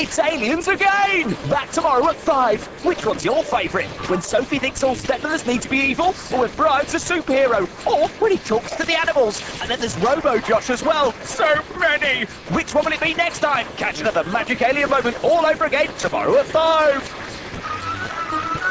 It's aliens again! Back tomorrow at 5. Which one's your favourite? When Sophie thinks all stepmothers need to be evil? Or when Brian's a superhero? Or when he talks to the animals? And then there's Robo Josh as well. So many! Which one will it be next time? Catch another magic alien moment all over again tomorrow at 5.